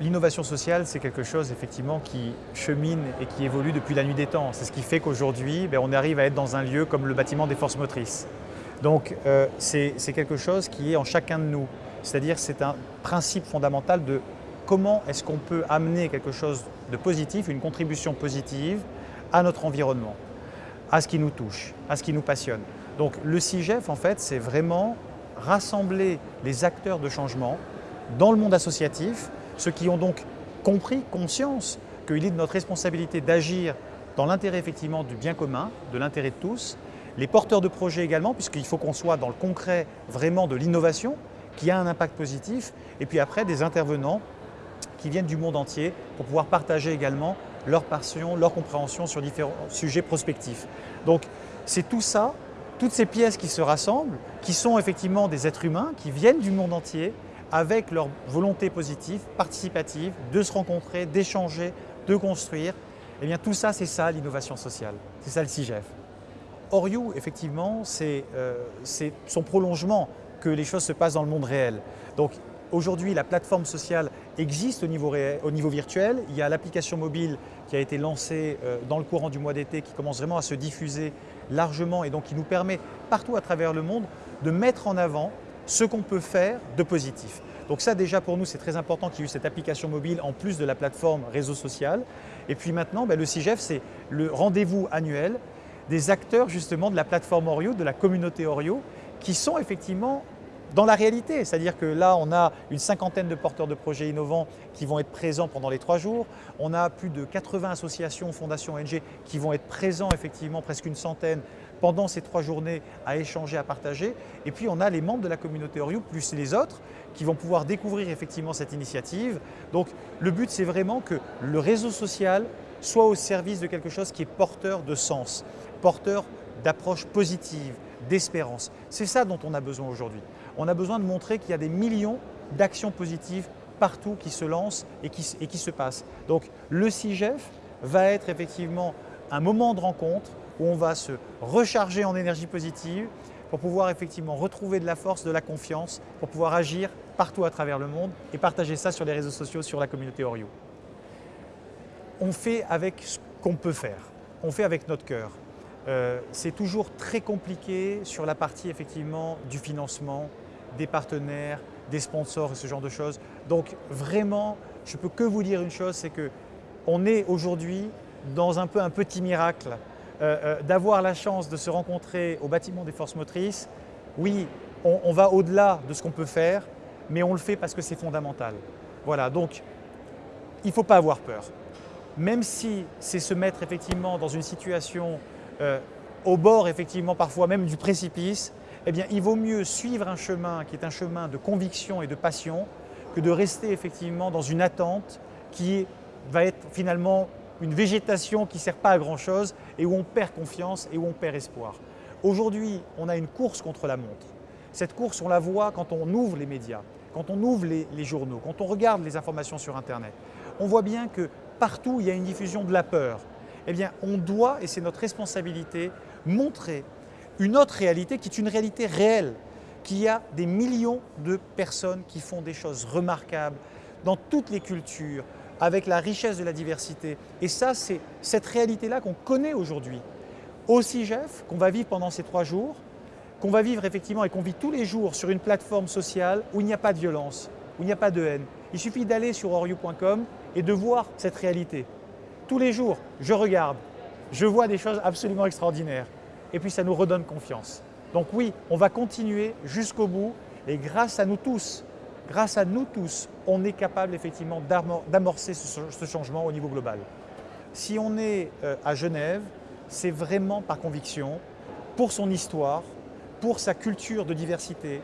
L'innovation sociale, c'est quelque chose effectivement qui chemine et qui évolue depuis la nuit des temps. C'est ce qui fait qu'aujourd'hui, ben, on arrive à être dans un lieu comme le bâtiment des forces motrices. Donc euh, c'est quelque chose qui est en chacun de nous. C'est-à-dire c'est un principe fondamental de comment est-ce qu'on peut amener quelque chose de positif, une contribution positive à notre environnement, à ce qui nous touche, à ce qui nous passionne. Donc le CIGEF, en fait, c'est vraiment rassembler les acteurs de changement dans le monde associatif ceux qui ont donc compris, conscience qu'il est de notre responsabilité d'agir dans l'intérêt effectivement du bien commun, de l'intérêt de tous, les porteurs de projets également, puisqu'il faut qu'on soit dans le concret vraiment de l'innovation qui a un impact positif, et puis après des intervenants qui viennent du monde entier pour pouvoir partager également leur passion, leur compréhension sur différents sujets prospectifs. Donc c'est tout ça, toutes ces pièces qui se rassemblent, qui sont effectivement des êtres humains, qui viennent du monde entier, avec leur volonté positive, participative, de se rencontrer, d'échanger, de construire. Eh bien tout ça, c'est ça l'innovation sociale, c'est ça le CIGEF. Oriou, effectivement, euh, c'est son prolongement que les choses se passent dans le monde réel. Donc aujourd'hui, la plateforme sociale existe au niveau, au niveau virtuel. Il y a l'application mobile qui a été lancée euh, dans le courant du mois d'été, qui commence vraiment à se diffuser largement et donc qui nous permet partout à travers le monde de mettre en avant ce qu'on peut faire de positif. Donc ça déjà pour nous c'est très important qu'il y ait eu cette application mobile en plus de la plateforme réseau social. Et puis maintenant ben, le CIGEF c'est le rendez-vous annuel des acteurs justement de la plateforme Orio, de la communauté Orio, qui sont effectivement dans la réalité. C'est-à-dire que là, on a une cinquantaine de porteurs de projets innovants qui vont être présents pendant les trois jours. On a plus de 80 associations, fondations, ONG qui vont être présents effectivement, presque une centaine pendant ces trois journées à échanger, à partager. Et puis on a les membres de la communauté Oriou plus les autres qui vont pouvoir découvrir effectivement cette initiative. Donc le but c'est vraiment que le réseau social soit au service de quelque chose qui est porteur de sens, porteur d'approche positive, d'espérance. C'est ça dont on a besoin aujourd'hui. On a besoin de montrer qu'il y a des millions d'actions positives partout qui se lancent et qui, se passent. Donc le CIGEF va être effectivement un moment de rencontre où on va se recharger en énergie positive pour pouvoir effectivement retrouver de la force, de la confiance, pour pouvoir agir partout à travers le monde et partager ça sur les réseaux sociaux, sur la communauté Orio. On fait avec ce qu'on peut faire, on fait avec notre cœur. Euh, c'est toujours très compliqué sur la partie effectivement du financement, des partenaires, des sponsors et ce genre de choses. Donc vraiment, je ne peux que vous dire une chose, c'est qu'on est aujourd'hui dans un peu un petit miracle euh, euh, d'avoir la chance de se rencontrer au bâtiment des forces motrices, oui, on, va au-delà de ce qu'on peut faire, mais on le fait parce que c'est fondamental. Voilà, donc il ne faut pas avoir peur. Même si c'est se mettre effectivement dans une situation euh, au bord effectivement parfois même du précipice, eh bien il vaut mieux suivre un chemin qui est un chemin de conviction et de passion que de rester effectivement dans une attente qui va être finalement une végétation qui ne sert pas à grand chose et où on perd confiance et où on perd espoir. Aujourd'hui, on a une course contre la montre. Cette course, on la voit quand on ouvre les médias, quand on ouvre les, journaux, quand on regarde les informations sur Internet. On voit bien que partout, il y a une diffusion de la peur. Eh bien, on doit, et c'est notre responsabilité, montrer une autre réalité qui est une réalité réelle, qu'il y a des millions de personnes qui font des choses remarquables dans toutes les cultures, avec la richesse de la diversité. Et ça, c'est cette réalité-là qu'on connaît aujourd'hui. Au CIGEF, qu'on va vivre pendant ces trois jours, qu'on va vivre effectivement et qu'on vit tous les jours sur une plateforme sociale où il n'y a pas de violence, où il n'y a pas de haine. Il suffit d'aller sur oriou.com et de voir cette réalité. Tous les jours, je regarde, je vois des choses absolument extraordinaires. Et puis ça nous redonne confiance. Donc oui, on va continuer jusqu'au bout et grâce à nous tous, grâce à nous tous, on est capable effectivement d'amorcer ce changement au niveau global. Si on est euh, à Genève, c'est vraiment par conviction, pour son histoire, pour sa culture de diversité,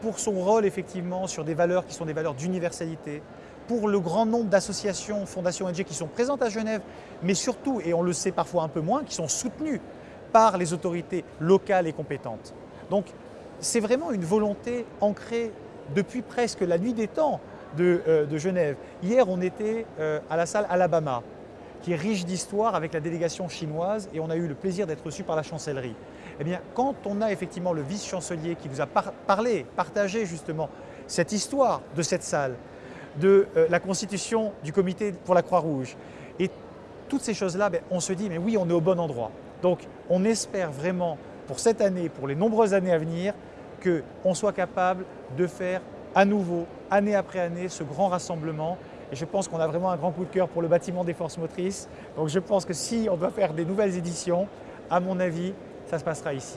pour son rôle effectivement sur des valeurs qui sont des valeurs d'universalité, pour le grand nombre d'associations, fondations ONG qui sont présentes à Genève, mais surtout, et on le sait parfois un peu moins, qui sont soutenues par les autorités locales et compétentes. Donc c'est vraiment une volonté ancrée depuis presque la nuit des temps euh, de, Genève. Hier, on était euh, à la salle Alabama, qui est riche d'histoire avec la délégation chinoise et on a eu le plaisir d'être reçu par la chancellerie. Eh bien, quand on a effectivement le vice-chancelier qui vous a parlé, partagé justement cette histoire de cette salle, de euh, la constitution du comité pour la Croix-Rouge. Et toutes ces choses-là, ben, on se dit, mais oui, on est au bon endroit. Donc, on espère vraiment pour cette année, pour les nombreuses années à venir, qu'on soit capable de faire à nouveau, année après année, ce grand rassemblement. Et je pense qu'on a vraiment un grand coup de cœur pour le bâtiment des forces motrices. Donc je pense que si on doit faire des nouvelles éditions, à mon avis, ça se passera ici.